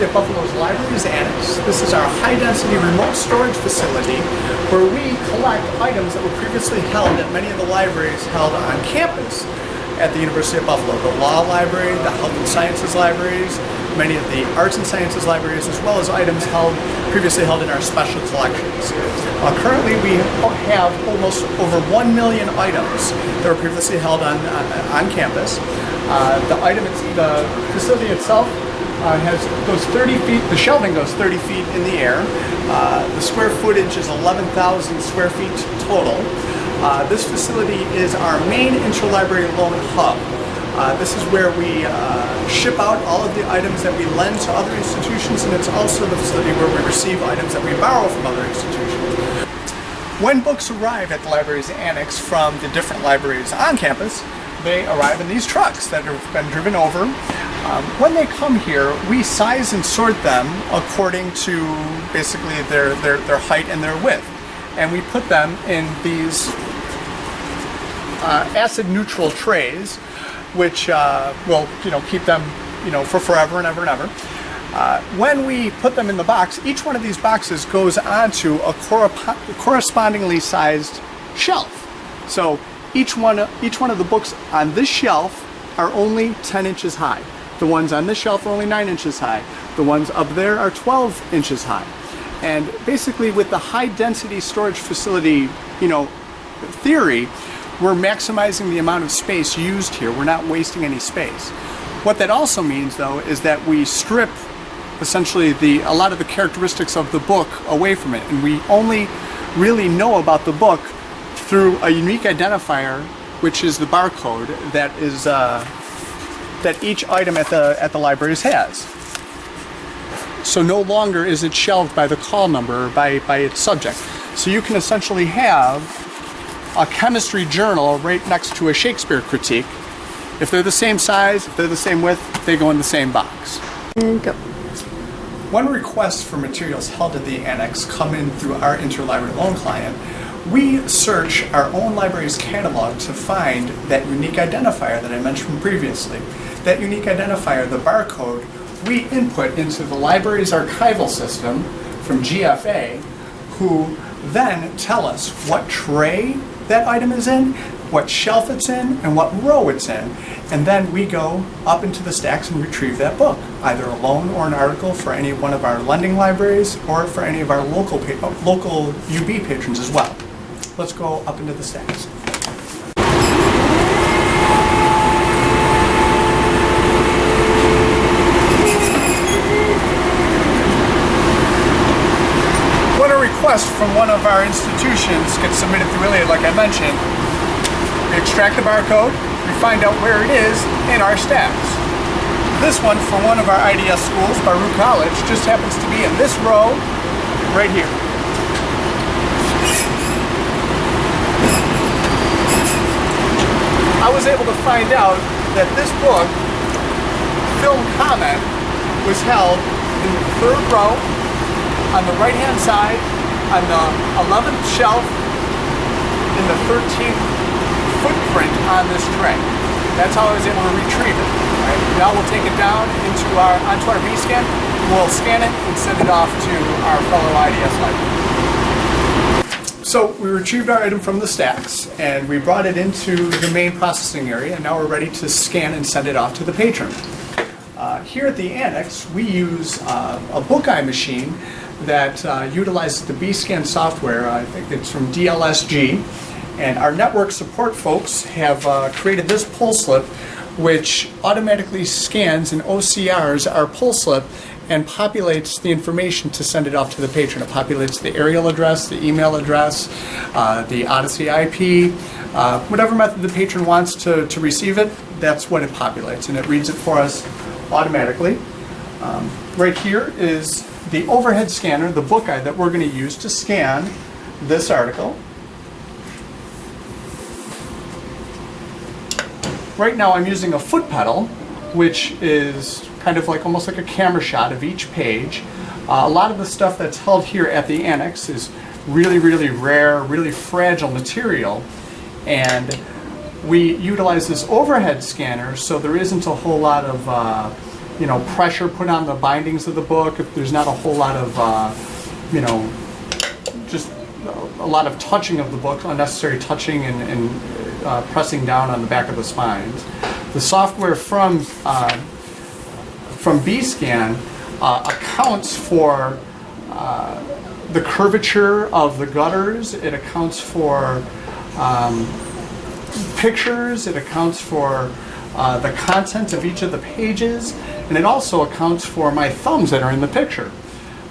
University of Buffalo's Libraries Annex. This is our high-density remote storage facility where we collect items that were previously held at many of the libraries held on campus at the University of Buffalo. The Law Library, the Health and Sciences Libraries, many of the Arts and Sciences Libraries, as well as items held previously held in our special collections. Uh, currently, we have almost over 1 million items that were previously held on, uh, on campus. Uh, the item, the facility itself uh, has goes 30 feet, the shelving goes 30 feet in the air. Uh, the square footage is 11,000 square feet total. Uh, this facility is our main interlibrary loan hub. Uh, this is where we uh, ship out all of the items that we lend to other institutions and it's also the facility where we receive items that we borrow from other institutions. When books arrive at the library's annex from the different libraries on campus, they arrive in these trucks that have been driven over. Um, when they come here, we size and sort them according to basically their, their, their height and their width. And we put them in these uh, acid neutral trays which uh, will you know keep them you know for forever and ever and ever. Uh, when we put them in the box, each one of these boxes goes onto a correspondingly sized shelf. So each one, each one of the books on this shelf are only 10 inches high. The ones on this shelf are only 9 inches high. The ones up there are 12 inches high. And basically with the high density storage facility, you know, theory, we're maximizing the amount of space used here. We're not wasting any space. What that also means though is that we strip essentially the a lot of the characteristics of the book away from it and we only really know about the book through a unique identifier which is the barcode that is uh, that each item at the at the libraries has. So no longer is it shelved by the call number or by, by its subject. So you can essentially have a chemistry journal right next to a Shakespeare critique. If they're the same size, if they're the same width, they go in the same box. And go. When requests for materials held at the annex come in through our interlibrary loan client, we search our own library's catalog to find that unique identifier that I mentioned previously. That unique identifier, the barcode, we input into the library's archival system from GFA, who then tell us what tray that item is in, what shelf it's in, and what row it's in. And then we go up into the stacks and retrieve that book, either a loan or an article for any one of our lending libraries or for any of our local, local UB patrons as well. Let's go up into the stacks. When a request from one of our institutions gets submitted through ILLiad, like I mentioned, we extract the barcode, we find out where it is in our stacks. This one for one of our IDS schools, Baruch College, just happens to be in this row right here. I was able to find out that this book, Film Comment, was held in the third row on the right hand side on the 11th shelf in the 13th footprint on this tray. That's how I was able to retrieve it. Right? Now we'll take it down into our onto our B-scan, we'll scan it and send it off to our fellow IDS library. So we retrieved our item from the stacks and we brought it into the main processing area and now we're ready to scan and send it off to the patron. Uh, here at the annex, we use uh, a Bookeye machine that uh, utilizes the B-Scan software. I think it's from DLSG. And our network support folks have uh, created this pull slip which automatically scans and OCRs our pull slip and populates the information to send it off to the patron. It populates the Ariel address, the email address, uh, the Odyssey IP, uh, whatever method the patron wants to, to receive it, that's what it populates and it reads it for us automatically. Um, right here is the overhead scanner, the Bookeye that we're going to use to scan this article. Right now I'm using a foot pedal, which is kind of like almost like a camera shot of each page. Uh, a lot of the stuff that's held here at the annex is really, really rare, really fragile material. And we utilize this overhead scanner so there isn't a whole lot of uh, you know, pressure put on the bindings of the book, if there's not a whole lot of, uh, you know, just a lot of touching of the book, unnecessary touching and, and uh, pressing down on the back of the spines. The software from uh, from BScan uh, accounts for uh, the curvature of the gutters. It accounts for um, pictures. It accounts for uh, the content of each of the pages, and it also accounts for my thumbs that are in the picture.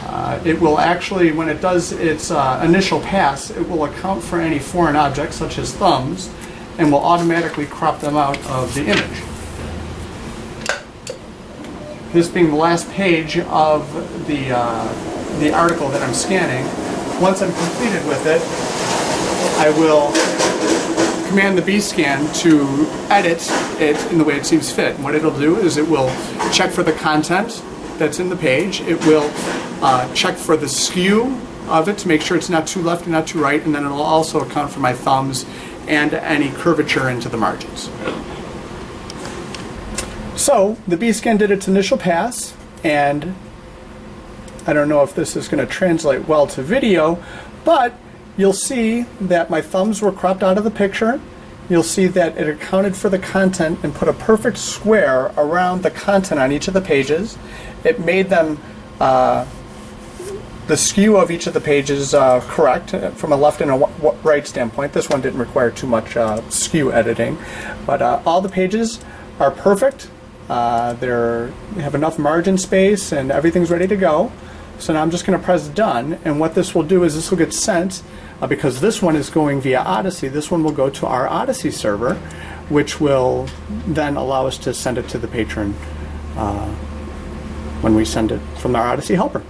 Uh, it will actually, when it does its uh, initial pass, it will account for any foreign objects such as thumbs and will automatically crop them out of the image. This being the last page of the, uh, the article that I'm scanning, once I'm completed with it, I will command the B-scan to edit it in the way it seems fit. And what it'll do is it will check for the content that's in the page. It will uh, check for the skew of it to make sure it's not too left and not too right, and then it'll also account for my thumbs and any curvature into the margins. So the B-scan did its initial pass, and I don't know if this is going to translate well to video, but you'll see that my thumbs were cropped out of the picture. You'll see that it accounted for the content and put a perfect square around the content on each of the pages. It made them uh, the skew of each of the pages uh, correct uh, from a left and a right standpoint. This one didn't require too much uh, skew editing, but uh, all the pages are perfect. Uh, they have enough margin space and everything's ready to go. So now I'm just going to press done, and what this will do is this will get sent uh, because this one is going via Odyssey. This one will go to our Odyssey server, which will then allow us to send it to the patron when we send it from our Odyssey helper.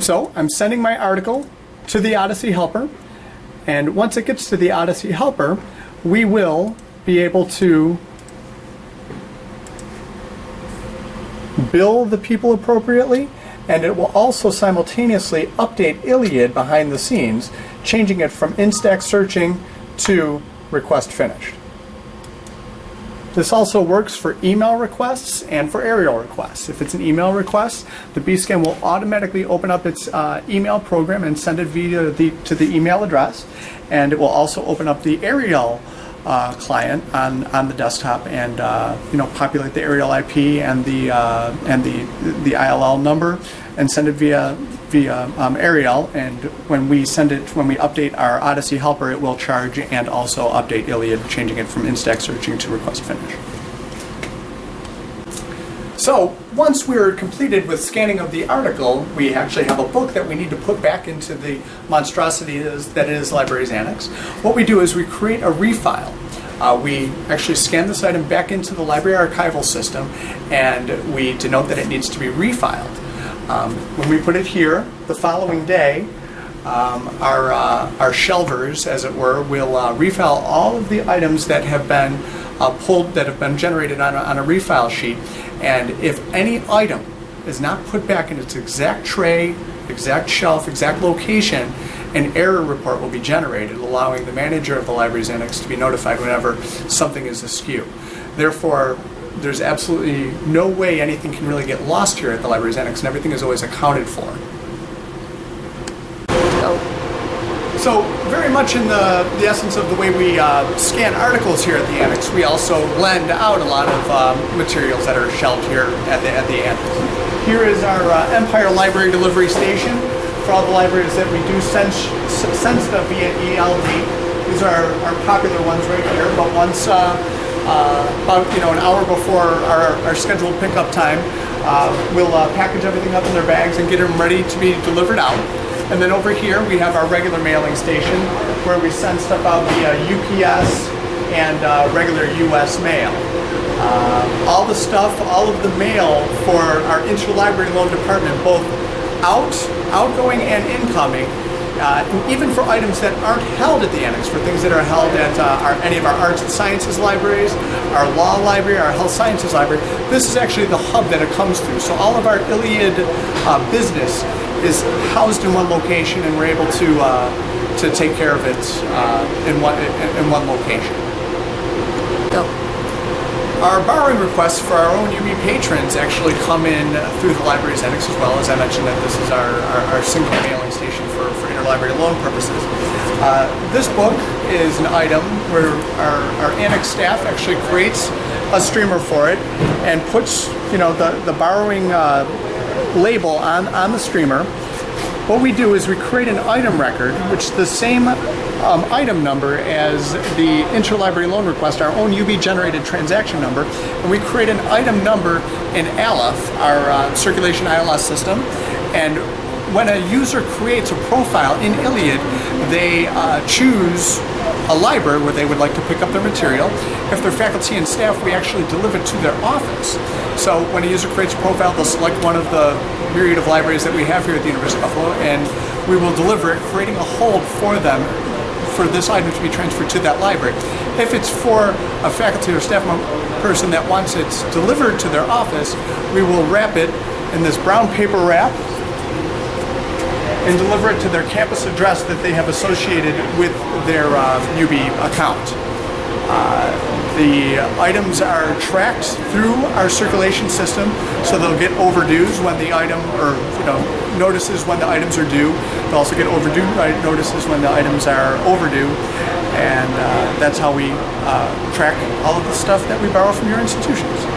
So I'm sending my article to the Odyssey helper, and once it gets to the Odyssey helper, we will be able to bill the people appropriately, and it will also simultaneously update ILLiad behind the scenes, changing it from In Stacks searching to request finished. This also works for email requests and for Ariel requests. If it's an email request, the BScan will automatically open up its uh, email program and send it via the, to the email address. And it will also open up the Ariel uh, client on, on the desktop and uh, you know populate the Ariel IP and the uh, and the the ILL number and send it via via um, Ariel, and when we send it, when we update our Odyssey helper, it will charge and also update ILLiad, changing it from In Stacks searching to request finish. So once we're completed with scanning of the article, we actually have a book that we need to put back into the monstrosity that is Libraries Annex. What we do is we create a refile. Uh, we actually scan this item back into the library archival system and we denote that it needs to be refiled. Um, when we put it here, the following day, um, our, uh, our shelvers, as it were, will uh, refile all of the items that have been uh, pulled, that have been generated on a, on a refile sheet. And if any item is not put back in its exact tray, exact shelf, exact location, an error report will be generated, allowing the manager of the library's annex to be notified whenever something is askew. Therefore, there's absolutely no way anything can really get lost here at the library's annex, and everything is always accounted for. Oh. So very much in the, the essence of the way we uh, scan articles here at the annex, we also lend out a lot of um, materials that are shelved here at the, at the annex. Here is our uh, Empire Library Delivery Station for all the libraries that we do send, send stuff via ELD. These are our popular ones right here, but once uh, uh, about you know an hour before our, our scheduled pickup time. Uh, we'll uh, package everything up in their bags and get them ready to be delivered out. And then over here we have our regular mailing station where we send stuff out via UPS and uh, regular US mail. Uh, all the stuff, all of the mail for our interlibrary loan department, both out, outgoing and incoming, uh, even for items that aren't held at the annex, for things that are held at uh, our, any of our arts and sciences libraries, our law library, our health sciences library, this is actually the hub that it comes through. So all of our ILLiad uh, business is housed in one location and we're able to, uh, to take care of it uh, in, one, in, one location. Go. Our borrowing requests for our own UB patrons actually come in through the library's annex as well. As I mentioned, that this is our, our, our single mailing station for, for interlibrary loan purposes. Uh, this book is an item where our, our annex staff actually creates a streamer for it and puts, you know, the, the borrowing uh, label on, on the streamer. What we do is we create an item record, which the same um, item number as the interlibrary loan request, our own UB generated transaction number, and we create an item number in Aleph, our uh, circulation ILS system, and when a user creates a profile in ILLiad, they uh, choose a library where they would like to pick up their material. If they're faculty and staff, we actually deliver it to their office. So when a user creates a profile, they'll select one of the myriad of libraries that we have here at the University of Buffalo, and we will deliver it, creating a hold for them for this item to be transferred to that library. If it's for a faculty or staff person that wants it delivered to their office, we will wrap it in this brown paper wrap and deliver it to their campus address that they have associated with their uh, UB account. Uh, the items are tracked through our circulation system, so they'll get overdues when the item, or you know, notices when the items are due. They'll also get overdue notices when the items are overdue, and uh, that's how we uh, track all of the stuff that we borrow from your institutions.